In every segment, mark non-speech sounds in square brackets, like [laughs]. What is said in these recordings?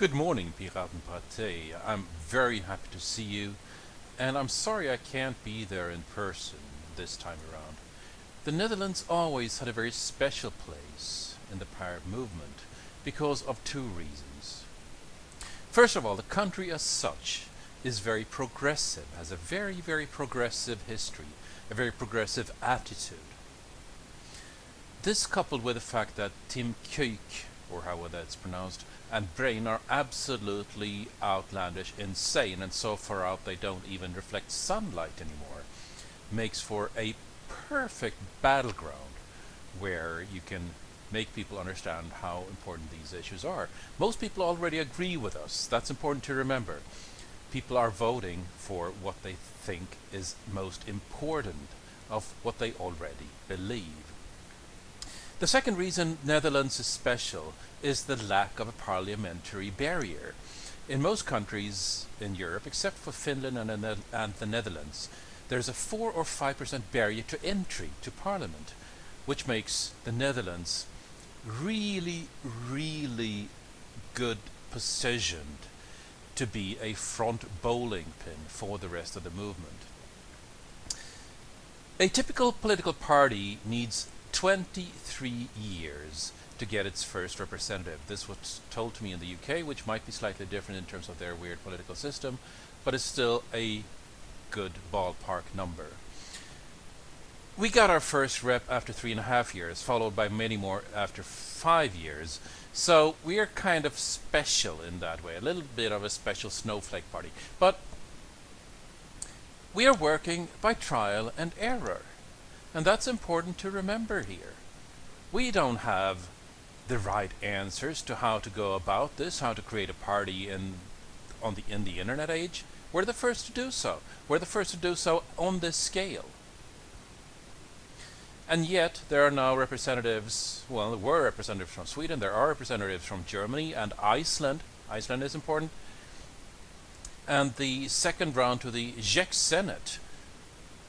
Good morning, Piratenpartij. I'm very happy to see you, and I'm sorry I can't be there in person this time around. The Netherlands always had a very special place in the pirate movement because of two reasons. First of all, the country as such is very progressive, has a very, very progressive history, a very progressive attitude. This coupled with the fact that Tim Kuik, or however that's pronounced, and BREIN are absolutely outlandish, insane, and so far out they don't even reflect sunlight anymore, makes for a perfect battleground where you can make people understand how important these issues are. Most people already agree with us. That's important to remember. People are voting for what they think is most important of what they already believe. The second reason Netherlands is special is the lack of a parliamentary barrier. In most countries in Europe, except for Finland and, and the Netherlands, there's a 4 or 5% barrier to entry to parliament, which makes the Netherlands really, really good positioned to be a front bowling pin for the rest of the movement. A typical political party needs 23 years to get its first representative. This was told to me in the UK, which might be slightly different in terms of their weird political system, but it's still a good ballpark number. We got our first rep after three and a half years, followed by many more after five years. So we are kind of special in that way, a little bit of a special snowflake party. But we are working by trial and error. And that's important to remember here. We don't have the right answers to how to go about this, how to create a party in on the in the internet age. We're the first to do so. We're the first to do so on this scale. And yet there are now representatives, well, there were representatives from Sweden, there are representatives from Germany and Iceland. Iceland is important. And the second round to the Czech Senate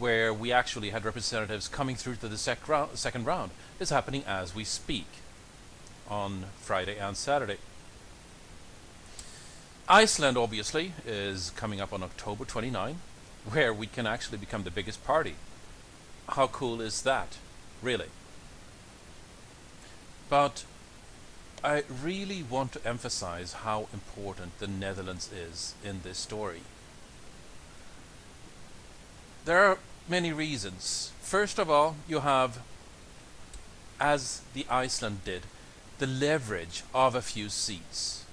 where we actually had representatives coming through to the sec round, second round is happening as we speak on Friday and Saturday. Iceland obviously is coming up on October 29 where we can actually become the biggest party. How cool is that? Really? But I really want to emphasize how important the Netherlands is in this story. There are many reasons. First of all, you have, as the Iceland did, the leverage of a few seats.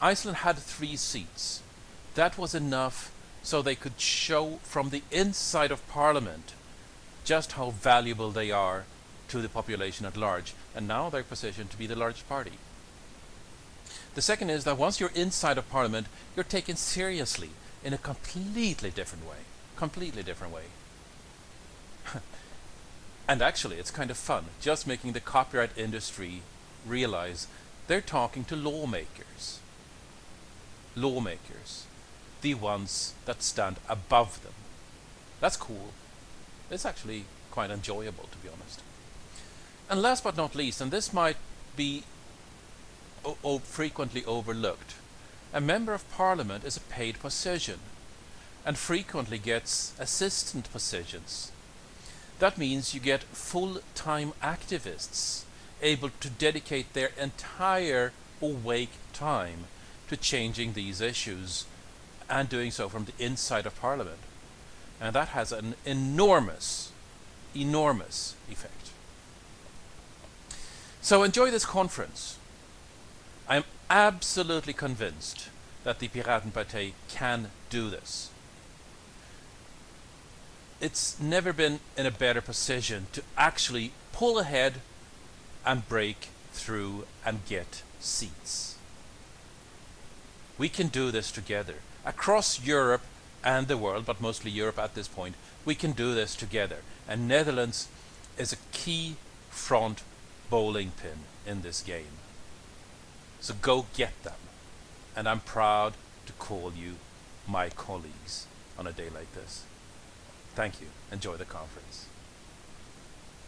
Iceland had three seats. That was enough so they could show from the inside of Parliament just how valuable they are to the population at large. And now they're positioned to be the largest party. The second is that once you're inside of Parliament, you're taken seriously in a completely different way. Completely different way. [laughs] and actually, it's kind of fun, just making the copyright industry realize they're talking to lawmakers. Lawmakers. The ones that stand above them. That's cool. It's actually quite enjoyable, to be honest. And last but not least, and this might be frequently overlooked, a member of parliament is a paid position and frequently gets assistant positions that means you get full-time activists able to dedicate their entire awake time to changing these issues and doing so from the inside of Parliament. And that has an enormous, enormous effect. So enjoy this conference. I am absolutely convinced that the Piratenpartij can do this it's never been in a better position to actually pull ahead and break through and get seats. We can do this together across Europe and the world, but mostly Europe at this point. We can do this together. And Netherlands is a key front bowling pin in this game. So go get them. And I'm proud to call you my colleagues on a day like this. Thank you. Enjoy the conference.